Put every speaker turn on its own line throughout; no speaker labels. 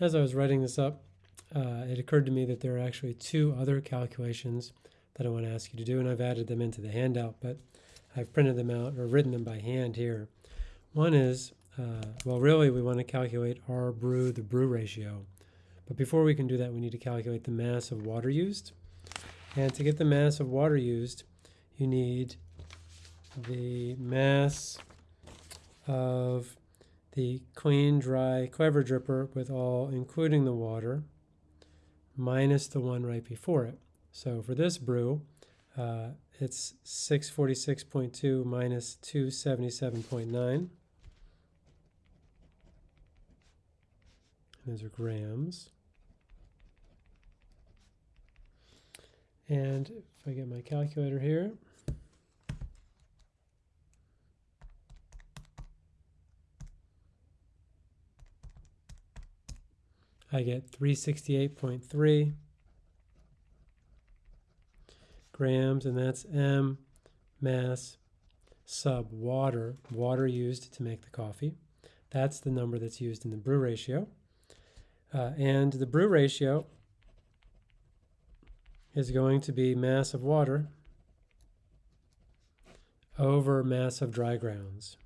as I was writing this up, uh, it occurred to me that there are actually two other calculations that I want to ask you to do, and I've added them into the handout, but I've printed them out or written them by hand here. One is, uh, well, really, we want to calculate R brew, the brew ratio. But before we can do that, we need to calculate the mass of water used. And to get the mass of water used, you need the mass of the clean, dry Clever dripper with all, including the water, minus the one right before it. So for this brew, uh, it's 646.2 minus 277.9. Those are grams. And if I get my calculator here, I get 368.3 grams, and that's M mass sub water, water used to make the coffee. That's the number that's used in the brew ratio. Uh, and the brew ratio is going to be mass of water over mass of dry grounds.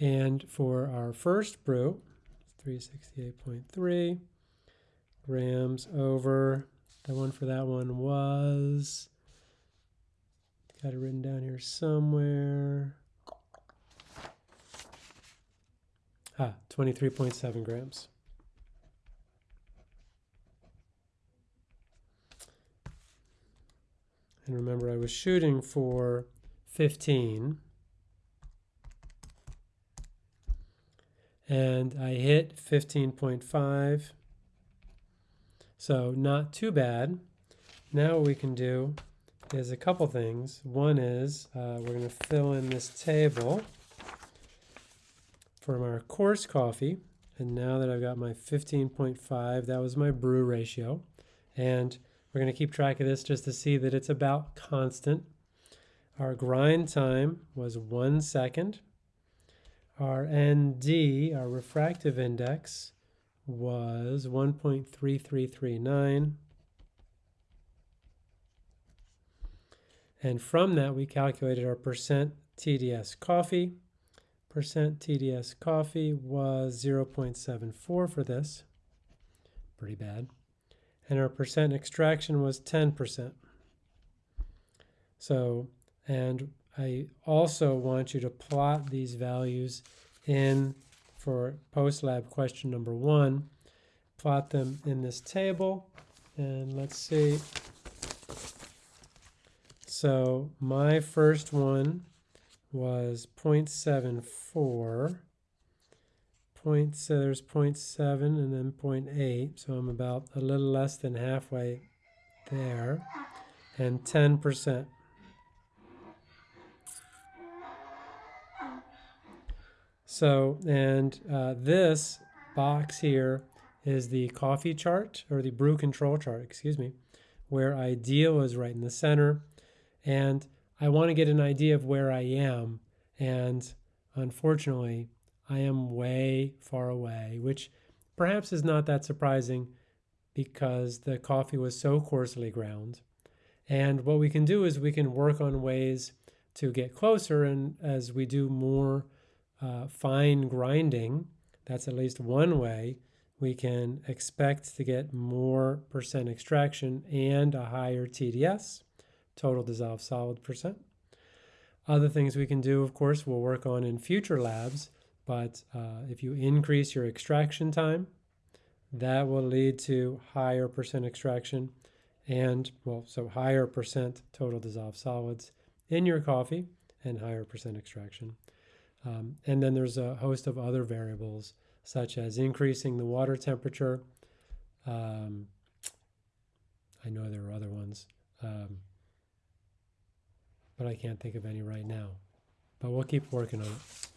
And for our first brew, 368.3 grams over, the one for that one was, got it written down here somewhere. Ah, 23.7 grams. And remember, I was shooting for 15. And I hit 15.5. So not too bad. Now what we can do is a couple things. One is uh, we're going to fill in this table from our coarse coffee. And now that I've got my 15.5, that was my brew ratio. And we're going to keep track of this just to see that it's about constant. Our grind time was one second. Our ND, our refractive index, was 1.3339. And from that, we calculated our percent TDS coffee. Percent TDS coffee was 0.74 for this. Pretty bad and our percent extraction was 10%. So, and I also want you to plot these values in for post-lab question number one. Plot them in this table, and let's see. So my first one was 0.74 point, so there's 0.7 and then 0.8, so I'm about a little less than halfway there, and 10%. So, and uh, this box here is the coffee chart, or the brew control chart, excuse me, where ideal is right in the center, and I want to get an idea of where I am, and unfortunately, I am way far away, which perhaps is not that surprising because the coffee was so coarsely ground. And what we can do is we can work on ways to get closer. And as we do more uh, fine grinding, that's at least one way we can expect to get more percent extraction and a higher TDS, total dissolved solid percent. Other things we can do, of course, we'll work on in future labs but uh, if you increase your extraction time, that will lead to higher percent extraction and, well, so higher percent total dissolved solids in your coffee and higher percent extraction. Um, and then there's a host of other variables, such as increasing the water temperature. Um, I know there are other ones, um, but I can't think of any right now. But we'll keep working on it.